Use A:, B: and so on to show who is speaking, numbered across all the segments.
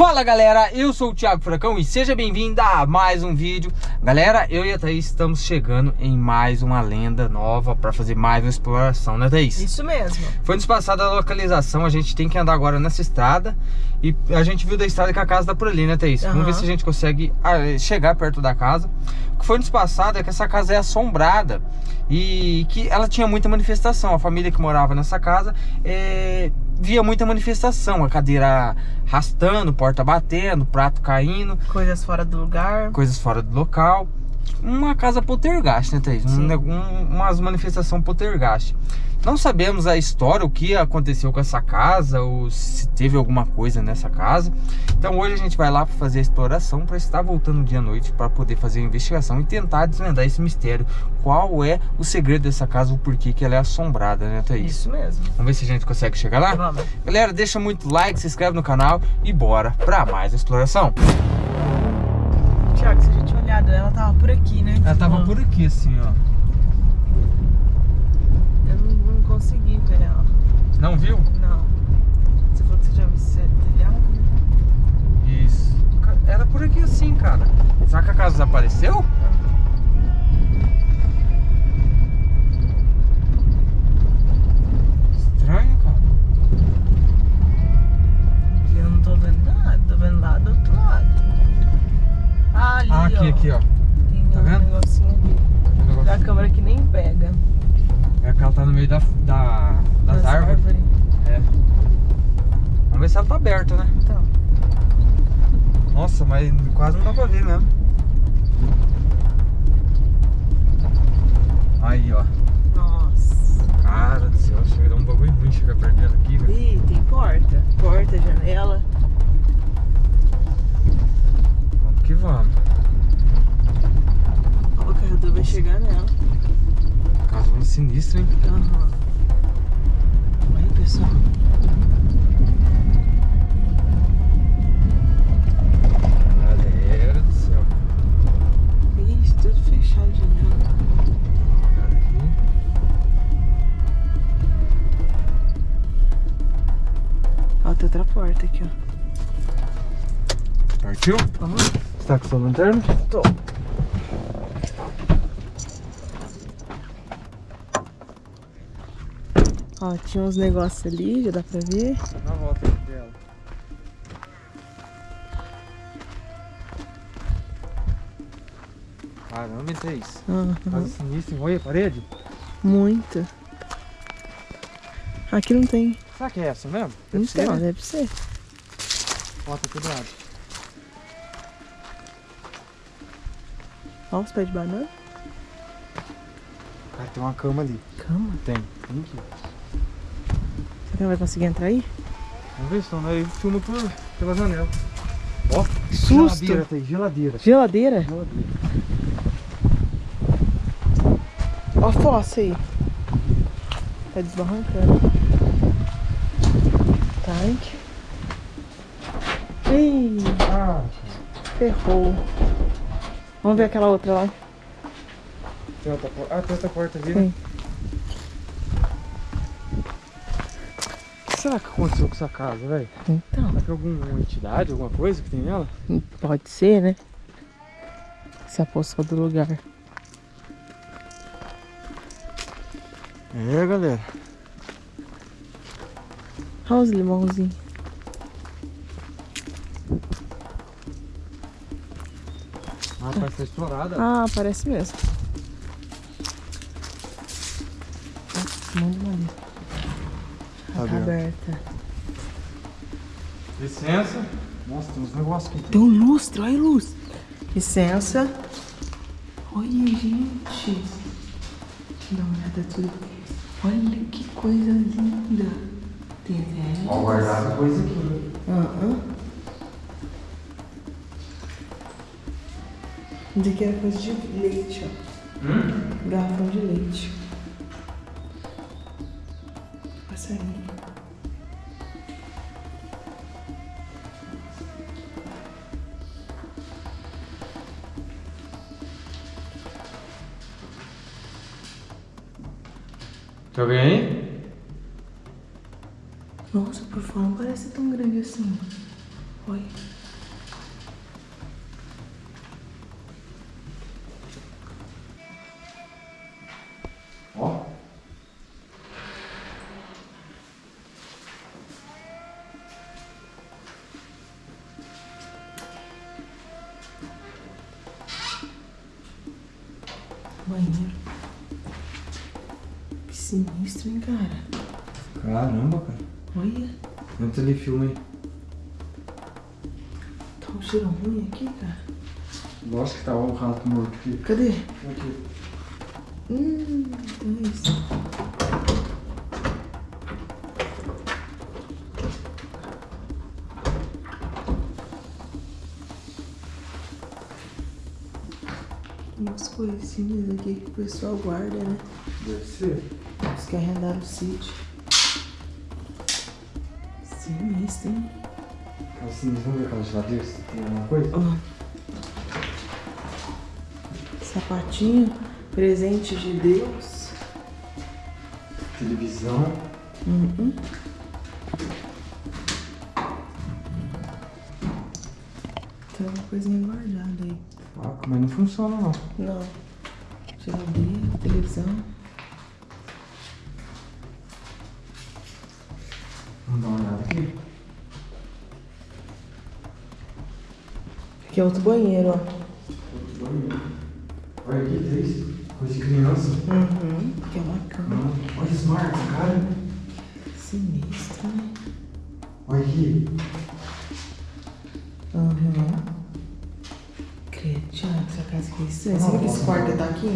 A: Fala galera, eu sou o Thiago Furacão e seja bem-vindo a mais um vídeo Galera, eu e a Thaís estamos chegando em mais uma lenda nova para fazer mais uma exploração, né Thaís?
B: Isso mesmo
A: Foi nos passada a localização, a gente tem que andar agora nessa estrada E a gente viu da estrada que a casa tá por ali, né Thaís?
B: Uhum.
A: Vamos ver se a gente consegue ah, chegar perto da casa O que foi nos passado é que essa casa é assombrada E que ela tinha muita manifestação A família que morava nessa casa é, via muita manifestação A cadeira arrastando, porta batendo, prato caindo.
B: Coisas fora do lugar.
A: Coisas fora do local Uma casa poltergeist, né Thaís? Um, um, umas manifestação poltergeist. Não sabemos a história, o que aconteceu com essa casa Ou se teve alguma coisa nessa casa. Então hoje a gente vai lá para fazer a exploração Para estar voltando dia à noite Para poder fazer a investigação e tentar desvendar esse mistério. Qual é o segredo dessa casa O porquê que ela é assombrada, né Thaís?
B: Isso mesmo.
A: Vamos ver se a gente consegue chegar lá?
B: Vamos.
A: Galera, deixa muito like, se inscreve no canal E bora para mais exploração.
B: Tiago, se a gente olhar, ela tava por aqui, né?
A: Ela tava por aqui assim, ó
B: Eu não, não consegui ver ela
A: Não viu?
B: Não Você falou que você já viu esse telhado, né?
A: Isso. Era por aqui assim, cara. Será que a casa desapareceu? Ela tá no meio da, da, das, árvores. É. Vamos ver se ela tá aberta, né?
B: Então,
A: Nossa, mas quase não dá pra ver mesmo. Aí, ó.
B: nossa
A: Cara do céu, chega dar um bagulho ruim chegar perto dela aqui, velho.
B: Ih, tem porta Porta, janela
A: Vamos que vamos.
B: Ó, o carregador vai chegar nela
A: Casa sinistra, hein?
B: Aham. Olha, pessoal.
A: Galera do céu.
B: Ixi, tudo fechado de
A: aqui.
B: Ó, tem outra porta aqui, ó.
A: Partiu?
B: Vamos lá.
A: Você tá com sua lanterna?
B: Tô. Ó, tinha uns negócios ali, já dá pra ver.
A: Na volta dela. Caramba, isso é isso.
B: Aham.
A: Casa sinistra, hein? olha a parede.
B: Muito. Aqui não tem.
A: Será que é essa mesmo? Deve ser,
B: Então,
A: né?
B: deve ser.
A: Ó, tá quebrado.
B: Ó, os pés de banana.
A: Cara, tem uma cama ali.
B: Cama.
A: Tem. Tem aqui.
B: Que ela vai conseguir entrar aí?
A: Vamos ver se não, aí filma por, pela janela. Ó,
B: Susto.
A: geladeira, tem geladeira.
B: Geladeira?
A: Geladeira.
B: Ó a fossa aí. Tá desbarrancando. Tanque. Ih,
A: Ah,
B: ferrou. Vamos ver aquela outra lá.
A: tem outra. Ah, tem outra porta ali, né?
B: Sim.
A: O que será que aconteceu com essa casa, velho?
B: Então,
A: Será que é alguma entidade, alguma coisa que tem nela?
B: pode ser, né? Se apossou do lugar.
A: É, galera.
B: Olha os limãozinhos.
A: Ah, parece ser explorada.
B: Ah, parece mesmo. Nossa, muito maneiro.
A: Tá
B: Tá,
A: aberto.
B: aberta.
A: Licença. Nossa, tem uns negócios aqui.
B: Tem um lustre, olha a luz. Licença. Olha, gente. Deixa eu dar uma olhada tudo. Olha que coisa linda. Tem até.
A: Ó, guardado coisa aqui.
B: Aham. Isso aqui era coisa de leite, ó.
A: Hum?
B: Garrafão de leite. Passarinho.
A: Tem alguém aí?
B: Nossa, por fora não parece tão grande assim. Olha. Banheiro. Que sinistro, hein, cara?
A: Caramba, cara.
B: Olha,
A: Entra ali, filma aí.
B: tá um cheiro ruim aqui, cara.
A: Lógico que tá o rato morto aqui.
B: Cadê?
A: Aqui.
B: Hum, então é isso. Coisinhas aqui que o pessoal guarda, né?
A: Deve ser.
B: Os que arrendaram o sítio. Sinistro, hein?
A: Assim, vamos ver aquela geladeira se tem alguma coisa?
B: Sapatinho, presente de Deus.
A: Televisão.
B: Uhum. Tem uma coisinha guardada aí.
A: Ah, mas não funciona não.
B: Não. Geladeira, televisão.
A: Vamos dar uma olhada aqui.
B: Aqui é outro banheiro, ó.
A: Olha aqui, três. Coisa de criança.
B: Uhum. Aqui é uma cama.
A: Olha esse marco, cara.
B: Sinistro, né?
A: Olha aqui.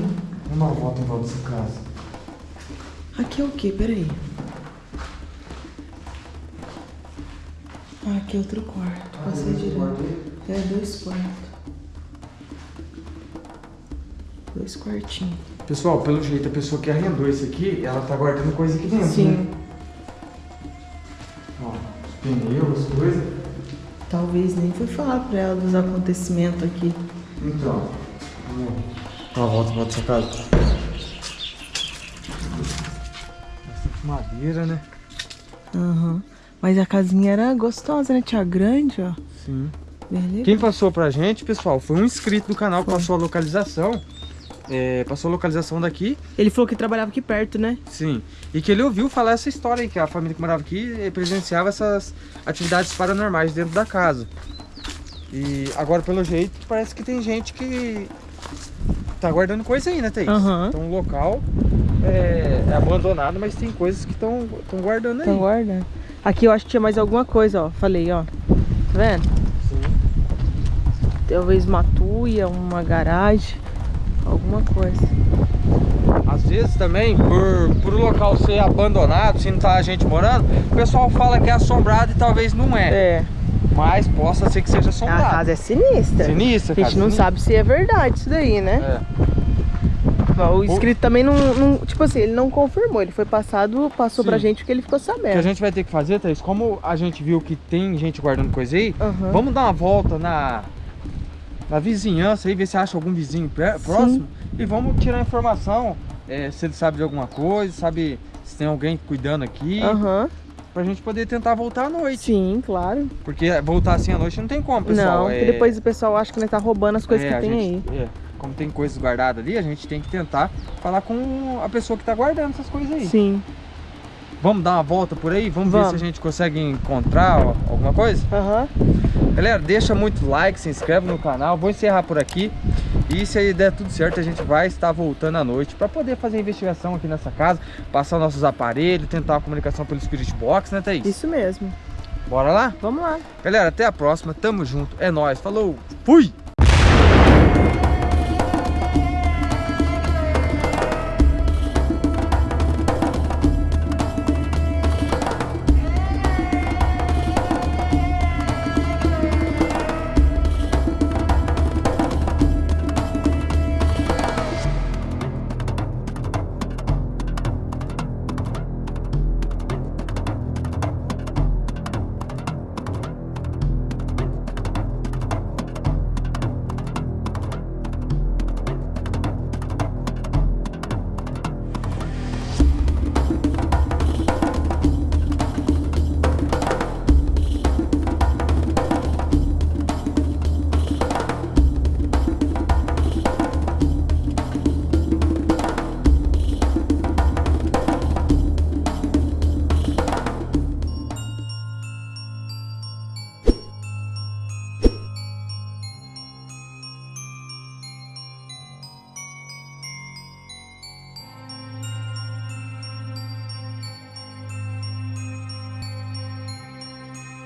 A: Vamos dar uma volta em volta dessa casa.
B: Aqui é o quê? Peraí. Ah, aqui é outro quarto. Passei direto. É, dois quartos. Dois quartinhos.
A: Pessoal, pelo jeito, a pessoa que arrendou esse aqui, ela tá guardando coisa aqui dentro,
B: Sim.
A: né? Ó, os pneus, as coisas.
B: Talvez nem foi falar pra ela dos acontecimentos aqui.
A: Então, vamos uma volta volta dessa casa. Bastante madeira, né?
B: Aham. Mas a casinha era gostosa, né? Tinha grande, ó.
A: Sim.
B: Beleza.
A: Quem passou pra gente, pessoal, foi um inscrito do canal que passou a localização. É, passou a localização daqui,
B: Ele falou que trabalhava aqui perto, né?
A: sim. E que ele ouviu falar essa história aí, que a família que morava aqui eh, presenciava essas atividades paranormais dentro da casa. E agora, pelo jeito, parece que tem gente que tá guardando coisa aí, né, Thaís?
B: Aham.
A: Então o local é, é abandonado, mas tem coisas que estão guardando aí.
B: Então guarda. Aqui eu acho que tinha mais alguma coisa, ó. Falei, ó. Tá vendo?
A: Sim.
B: Talvez uma tuia, uma garagem. Alguma coisa.
A: Às vezes também, por, por o local ser abandonado, se não tá a gente morando, o pessoal fala que é assombrado e talvez não é.
B: É.
A: Mas possa ser que seja
B: A
A: assombrado.
B: casa é sinistra.
A: Sinistra,
B: A gente não
A: sinistra.
B: sabe se é verdade isso daí, né?
A: É.
B: O inscrito também não, não- Tipo assim, ele não confirmou. Ele foi passado, passou
A: Sim.
B: pra gente porque ele ficou
A: O que a
B: sabendo.
A: gente vai ter que fazer, Thaís, como a gente viu que tem gente guardando coisa aí,
B: Aham.
A: vamos dar uma volta na, na vizinhança aí, ver se acha algum vizinho próximo e vamos tirar informação, é, se ele sabe de alguma coisa, sabe se tem alguém cuidando aqui,
B: Aham.
A: Pra gente poder tentar voltar à noite.
B: Sim, claro.
A: Porque voltar assim à noite não tem como, pessoal.
B: não,
A: é...
B: porque depois o pessoal acha que nós tá roubando as coisas
A: é,
B: que tem
A: gente- é, como tem coisas guardadas ali, a gente tem que tentar falar com a pessoa que tá guardando essas coisas aí.
B: aí. Sim.
A: Vamos dar uma volta por aí? Vamos, ver
B: Vamos.
A: se a gente consegue encontrar alguma coisa?
B: Aham.
A: Galera, deixa muito like, se inscreve no canal. Vou encerrar por aqui. E se aí der tudo certo, a gente vai estar voltando à noite para poder fazer a investigação aqui nessa casa, passar nossos aparelhos, tentar a comunicação pelo Spirit Box, né, Thaís?
B: Isso mesmo.
A: Bora lá?
B: Vamos lá.
A: Galera, até a próxima. Tamo junto. É nóis. Falou. Fui!